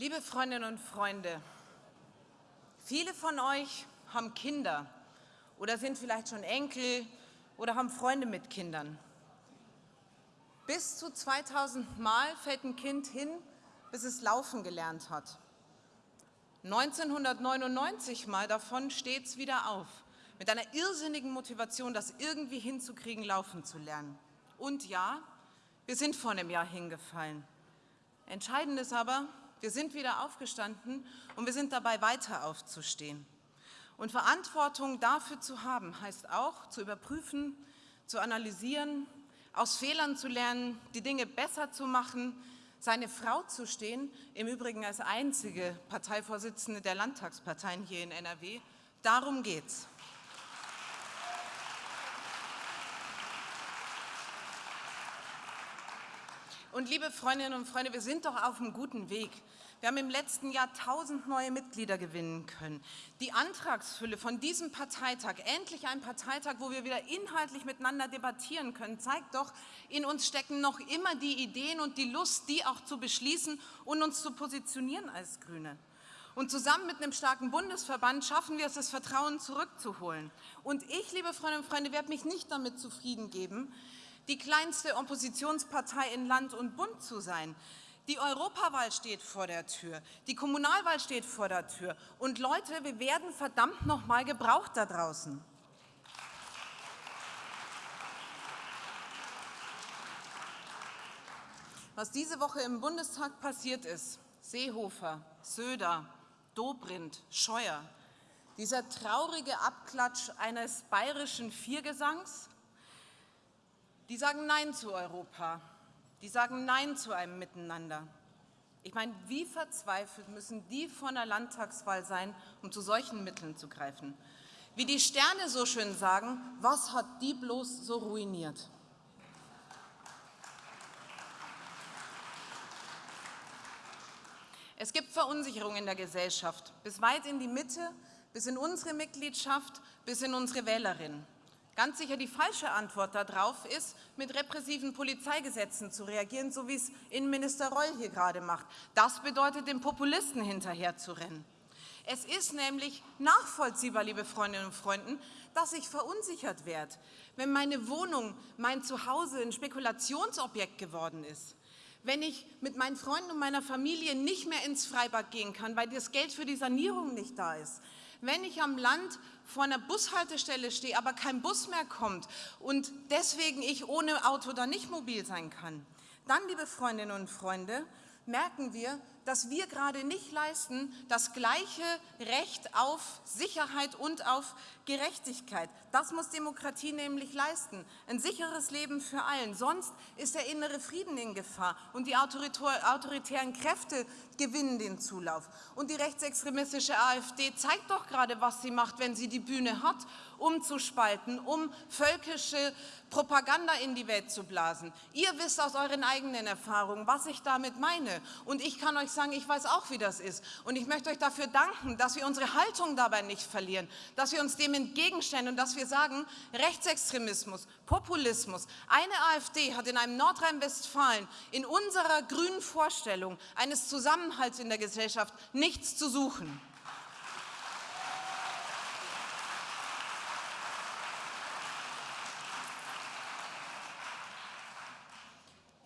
Liebe Freundinnen und Freunde, viele von euch haben Kinder oder sind vielleicht schon Enkel oder haben Freunde mit Kindern. Bis zu 2000 Mal fällt ein Kind hin, bis es laufen gelernt hat. 1999 Mal davon steht es wieder auf, mit einer irrsinnigen Motivation, das irgendwie hinzukriegen, laufen zu lernen. Und ja, wir sind vor einem Jahr hingefallen. Entscheidend ist aber, wir sind wieder aufgestanden und wir sind dabei, weiter aufzustehen. Und Verantwortung dafür zu haben, heißt auch, zu überprüfen, zu analysieren, aus Fehlern zu lernen, die Dinge besser zu machen, seine Frau zu stehen, im Übrigen als einzige Parteivorsitzende der Landtagsparteien hier in NRW. Darum geht's. Und liebe Freundinnen und Freunde, wir sind doch auf einem guten Weg. Wir haben im letzten Jahr tausend neue Mitglieder gewinnen können. Die Antragsfülle von diesem Parteitag, endlich ein Parteitag, wo wir wieder inhaltlich miteinander debattieren können, zeigt doch, in uns stecken noch immer die Ideen und die Lust, die auch zu beschließen und uns zu positionieren als Grüne. Und zusammen mit einem starken Bundesverband schaffen wir es, das Vertrauen zurückzuholen. Und ich, liebe Freundinnen und Freunde, werde mich nicht damit zufrieden geben, die kleinste Oppositionspartei in Land und Bund zu sein. Die Europawahl steht vor der Tür, die Kommunalwahl steht vor der Tür. Und Leute, wir werden verdammt noch mal gebraucht da draußen. Was diese Woche im Bundestag passiert ist, Seehofer, Söder, Dobrindt, Scheuer, dieser traurige Abklatsch eines bayerischen Viergesangs, die sagen Nein zu Europa, die sagen Nein zu einem Miteinander. Ich meine, wie verzweifelt müssen die vor einer Landtagswahl sein, um zu solchen Mitteln zu greifen? Wie die Sterne so schön sagen, was hat die bloß so ruiniert? Es gibt Verunsicherung in der Gesellschaft, bis weit in die Mitte, bis in unsere Mitgliedschaft, bis in unsere Wählerinnen. Ganz sicher die falsche Antwort darauf ist, mit repressiven Polizeigesetzen zu reagieren, so wie es Innenminister Reul hier gerade macht. Das bedeutet, dem Populisten hinterherzurennen. Es ist nämlich nachvollziehbar, liebe Freundinnen und Freunde, dass ich verunsichert werde, wenn meine Wohnung, mein Zuhause ein Spekulationsobjekt geworden ist wenn ich mit meinen Freunden und meiner Familie nicht mehr ins Freibad gehen kann, weil das Geld für die Sanierung nicht da ist, wenn ich am Land vor einer Bushaltestelle stehe, aber kein Bus mehr kommt und deswegen ich ohne Auto dann nicht mobil sein kann, dann, liebe Freundinnen und Freunde, merken wir, dass wir gerade nicht leisten das gleiche Recht auf Sicherheit und auf Gerechtigkeit. Das muss Demokratie nämlich leisten. Ein sicheres Leben für allen. Sonst ist der innere Frieden in Gefahr und die autoritären Kräfte gewinnen den Zulauf. Und die rechtsextremistische AfD zeigt doch gerade, was sie macht, wenn sie die Bühne hat, um zu spalten, um völkische Propaganda in die Welt zu blasen. Ihr wisst aus euren eigenen Erfahrungen, was ich damit meine. Und ich kann euch sagen, ich weiß auch, wie das ist. Und ich möchte euch dafür danken, dass wir unsere Haltung dabei nicht verlieren, dass wir uns dem entgegenstellen und dass wir sagen, Rechtsextremismus, Populismus. Eine AfD hat in einem Nordrhein-Westfalen in unserer grünen Vorstellung eines Zusammenhalts in der Gesellschaft nichts zu suchen.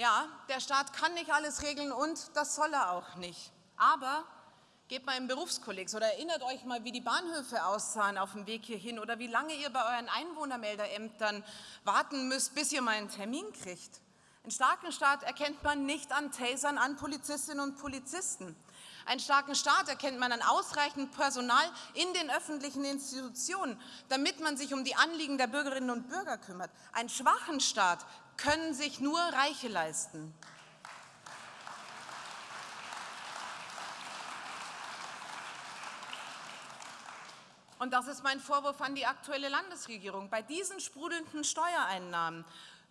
Ja, der Staat kann nicht alles regeln und das soll er auch nicht. Aber geht mal im Berufskolleg oder erinnert euch mal, wie die Bahnhöfe aussahen auf dem Weg hierhin oder wie lange ihr bei euren Einwohnermeldeämtern warten müsst, bis ihr mal einen Termin kriegt. Einen starken Staat erkennt man nicht an Tasern an Polizistinnen und Polizisten. Einen starken Staat erkennt man an ausreichend Personal in den öffentlichen Institutionen, damit man sich um die Anliegen der Bürgerinnen und Bürger kümmert. Einen schwachen Staat können sich nur Reiche leisten. Und das ist mein Vorwurf an die aktuelle Landesregierung. Bei diesen sprudelnden Steuereinnahmen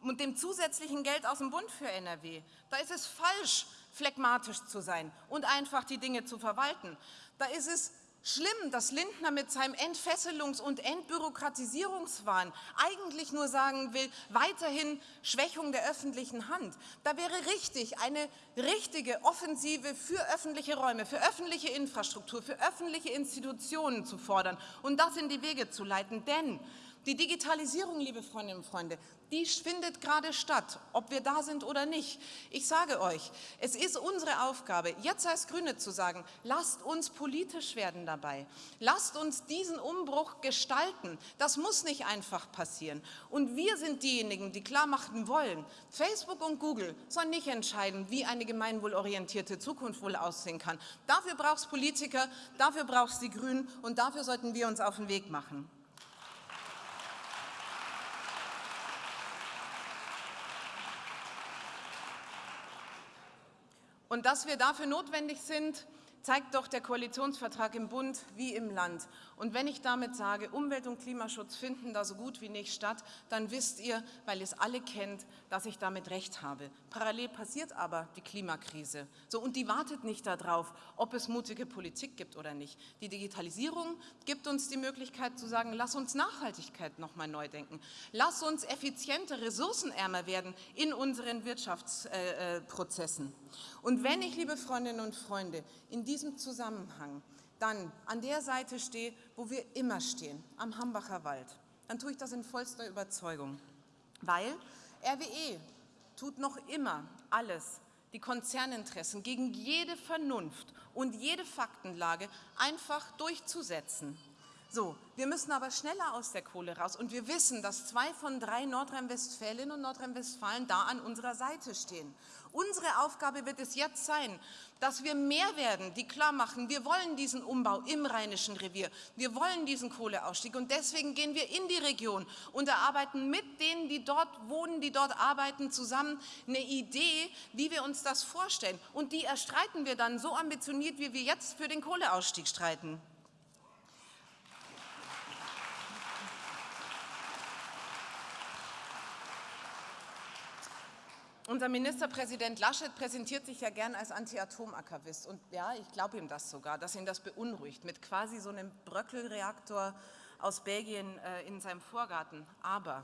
und dem zusätzlichen Geld aus dem Bund für NRW, da ist es falsch, phlegmatisch zu sein und einfach die Dinge zu verwalten. Da ist es Schlimm, dass Lindner mit seinem Entfesselungs- und Entbürokratisierungswahn eigentlich nur sagen will, weiterhin Schwächung der öffentlichen Hand. Da wäre richtig, eine richtige Offensive für öffentliche Räume, für öffentliche Infrastruktur, für öffentliche Institutionen zu fordern und das in die Wege zu leiten. Denn die Digitalisierung, liebe Freundinnen und Freunde, die findet gerade statt, ob wir da sind oder nicht. Ich sage euch, es ist unsere Aufgabe, jetzt als Grüne zu sagen, lasst uns politisch werden dabei. Lasst uns diesen Umbruch gestalten. Das muss nicht einfach passieren. Und wir sind diejenigen, die klar machen wollen, Facebook und Google sollen nicht entscheiden, wie eine gemeinwohlorientierte Zukunft wohl aussehen kann. Dafür braucht es Politiker, dafür braucht es die Grünen und dafür sollten wir uns auf den Weg machen. Und dass wir dafür notwendig sind, zeigt doch der Koalitionsvertrag im Bund wie im Land. Und wenn ich damit sage, Umwelt- und Klimaschutz finden da so gut wie nicht statt, dann wisst ihr, weil ihr es alle kennt, dass ich damit recht habe. Parallel passiert aber die Klimakrise. So, und die wartet nicht darauf, ob es mutige Politik gibt oder nicht. Die Digitalisierung gibt uns die Möglichkeit zu sagen, lass uns Nachhaltigkeit noch mal neu denken. Lass uns effizienter, ressourcenärmer werden in unseren Wirtschaftsprozessen. Und wenn ich, liebe Freundinnen und Freunde, in diesem Zusammenhang dann an der Seite stehe, wo wir immer stehen, am Hambacher Wald, dann tue ich das in vollster Überzeugung, weil RWE tut noch immer alles, die Konzerninteressen gegen jede Vernunft und jede Faktenlage einfach durchzusetzen. So, wir müssen aber schneller aus der Kohle raus und wir wissen, dass zwei von drei Nordrhein-Westfälinnen und Nordrhein-Westfalen da an unserer Seite stehen. Unsere Aufgabe wird es jetzt sein, dass wir mehr werden, die klar machen, wir wollen diesen Umbau im Rheinischen Revier, wir wollen diesen Kohleausstieg und deswegen gehen wir in die Region und erarbeiten mit denen, die dort wohnen, die dort arbeiten, zusammen eine Idee, wie wir uns das vorstellen. Und die erstreiten wir dann so ambitioniert, wie wir jetzt für den Kohleausstieg streiten. Unser Ministerpräsident Laschet präsentiert sich ja gern als Anti-Atom-Aktivist. Und ja, ich glaube ihm das sogar, dass ihn das beunruhigt, mit quasi so einem Bröckelreaktor aus Belgien äh, in seinem Vorgarten. Aber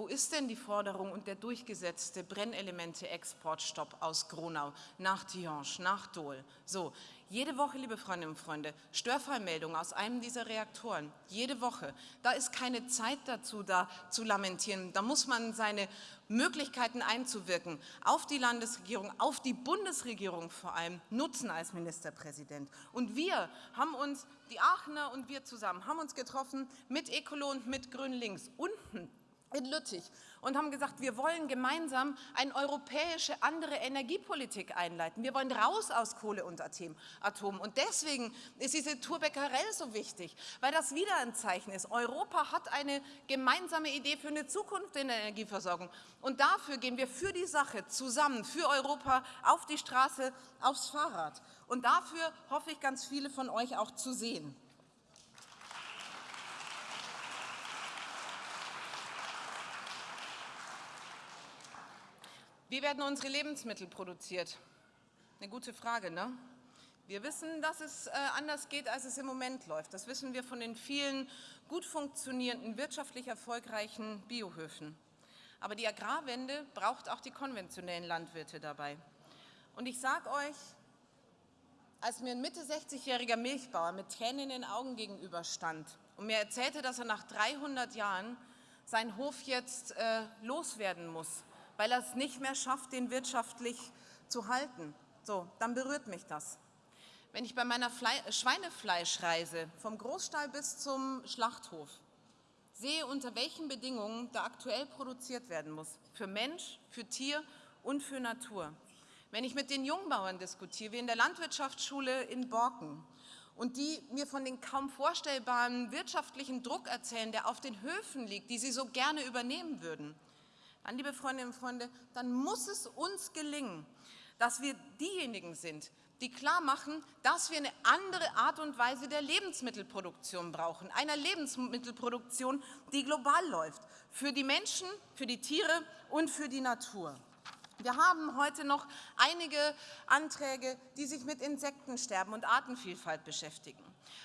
wo ist denn die Forderung und der durchgesetzte Brennelemente-Exportstopp aus Gronau nach Tihange, nach Dole? So, jede Woche, liebe Freundinnen und Freunde, Störfallmeldungen aus einem dieser Reaktoren. Jede Woche. Da ist keine Zeit dazu, da zu lamentieren. Da muss man seine Möglichkeiten einzuwirken auf die Landesregierung, auf die Bundesregierung vor allem nutzen als Ministerpräsident. Und wir haben uns, die Aachener und wir zusammen, haben uns getroffen mit Ecolo und mit Grün-Links unten in Lüttich und haben gesagt, wir wollen gemeinsam eine europäische andere Energiepolitik einleiten. Wir wollen raus aus Kohle und Atom. Und deswegen ist diese Tour Becquerel so wichtig, weil das wieder ein Zeichen ist. Europa hat eine gemeinsame Idee für eine Zukunft in der Energieversorgung. Und dafür gehen wir für die Sache zusammen, für Europa, auf die Straße, aufs Fahrrad. Und dafür hoffe ich, ganz viele von euch auch zu sehen. Wie werden unsere Lebensmittel produziert? Eine gute Frage, ne? Wir wissen, dass es äh, anders geht, als es im Moment läuft. Das wissen wir von den vielen gut funktionierenden, wirtschaftlich erfolgreichen Biohöfen. Aber die Agrarwende braucht auch die konventionellen Landwirte dabei. Und ich sage euch, als mir ein Mitte 60-jähriger Milchbauer mit Tränen in den Augen gegenüberstand und mir erzählte, dass er nach 300 Jahren seinen Hof jetzt äh, loswerden muss, weil er es nicht mehr schafft, den wirtschaftlich zu halten. So, dann berührt mich das. Wenn ich bei meiner Fle Schweinefleischreise vom Großstall bis zum Schlachthof sehe, unter welchen Bedingungen da aktuell produziert werden muss, für Mensch, für Tier und für Natur. Wenn ich mit den Jungbauern diskutiere, wie in der Landwirtschaftsschule in Borken, und die mir von den kaum vorstellbaren wirtschaftlichen Druck erzählen, der auf den Höfen liegt, die sie so gerne übernehmen würden, dann, liebe Freundinnen und Freunde, dann muss es uns gelingen, dass wir diejenigen sind, die klar machen, dass wir eine andere Art und Weise der Lebensmittelproduktion brauchen. Einer Lebensmittelproduktion, die global läuft. Für die Menschen, für die Tiere und für die Natur. Wir haben heute noch einige Anträge, die sich mit Insektensterben und Artenvielfalt beschäftigen.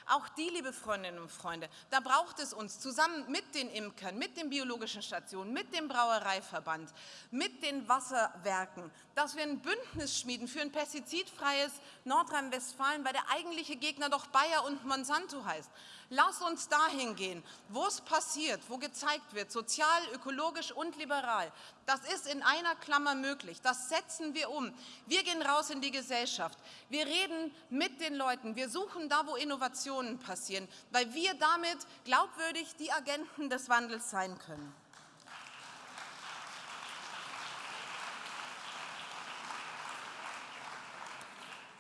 Auch die, liebe Freundinnen und Freunde, da braucht es uns zusammen mit den Imkern, mit den biologischen Stationen, mit dem Brauereiverband, mit den Wasserwerken, dass wir ein Bündnis schmieden für ein pestizidfreies Nordrhein-Westfalen, weil der eigentliche Gegner doch Bayer und Monsanto heißt. Lass uns dahin gehen, wo es passiert, wo gezeigt wird, sozial, ökologisch und liberal. Das ist in einer Klammer möglich. Das setzen wir um. Wir gehen raus in die Gesellschaft. Wir reden mit den Leuten. Wir suchen da, wo Innovationen passieren, weil wir damit glaubwürdig die Agenten des Wandels sein können.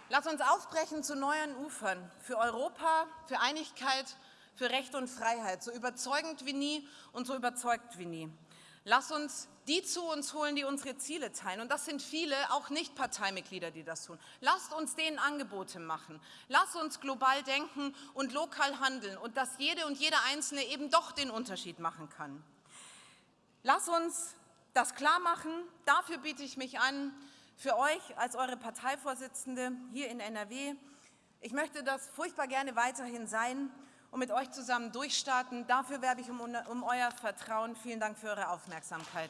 Lass uns aufbrechen zu neuen Ufern, für Europa, für Einigkeit, für Recht und Freiheit, so überzeugend wie nie und so überzeugt wie nie. Lass uns die zu uns holen, die unsere Ziele teilen. Und das sind viele, auch Nicht-Parteimitglieder, die das tun. Lasst uns denen Angebote machen. Lasst uns global denken und lokal handeln und dass jede und jeder Einzelne eben doch den Unterschied machen kann. Lass uns das klar machen. Dafür biete ich mich an, für euch als eure Parteivorsitzende hier in NRW. Ich möchte das furchtbar gerne weiterhin sein und mit euch zusammen durchstarten. Dafür werbe ich um, um euer Vertrauen. Vielen Dank für eure Aufmerksamkeit.